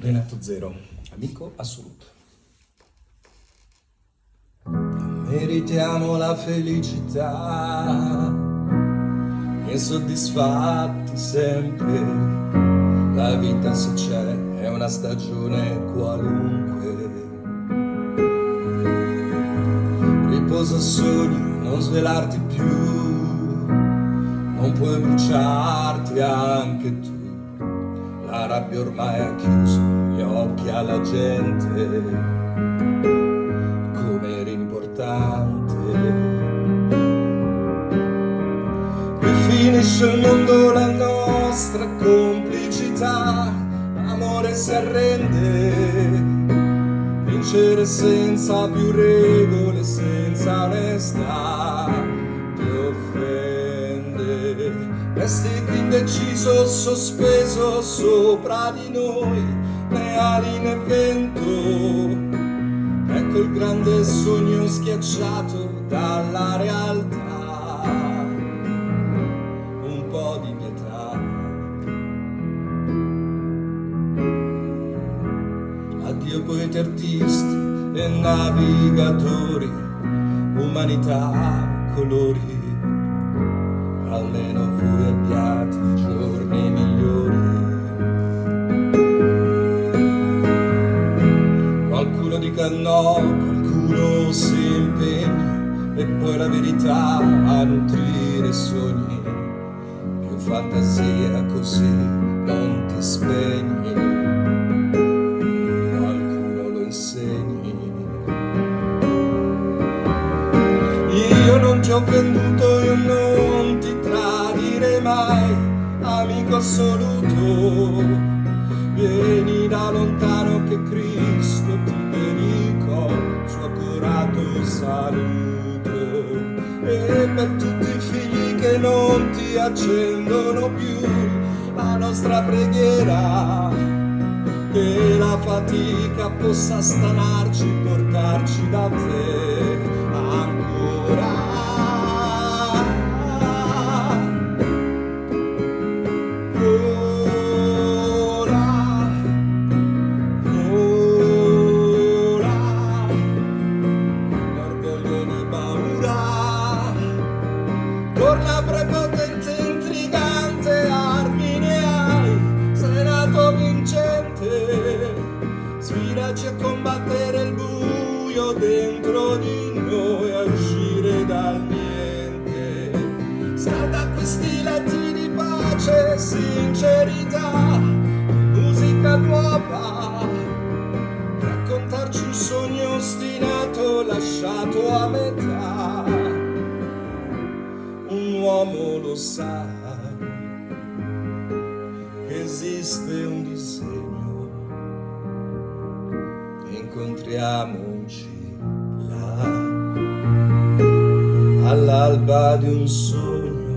Renato Zero, amico assoluto. Meritiamo la felicità e soddisfatti sempre. La vita se c'è è una stagione qualunque. Riposa sogni, non svelarti più, non puoi bruciarti anche tu la rabbia ormai ha chiuso gli occhi alla gente. Come era importante qui finisce il mondo la nostra complicità. L'amore si arrende vincere senza più regole senza onestà Resti qui indeciso, sospeso sopra di noi, né ali né vento. Ecco il grande sogno schiacciato dalla realtà. Un po' di pietà. Addio poeti artisti e navigatori, umanità, colori almeno no, qualcuno si impegni e poi la verità a nutrire sogni. Più fantasia così non ti spegni. Qualcuno lo insegni. Io non ti ho venduto, io non ti mai amico assoluto vieni da lontano che Cristo ti dedicò suo accurato saluto. E per tutti i figli che non ti accendono più la nostra preghiera che la fatica possa stanarci portarci da te ancora di noi, a uscire dal niente. Scalda questi letti di pace, sincerità, musica nuova. Raccontarci un sogno ostinato lasciato a metà uomo lo sa esiste un disegno incontriamoci all'alba di un sole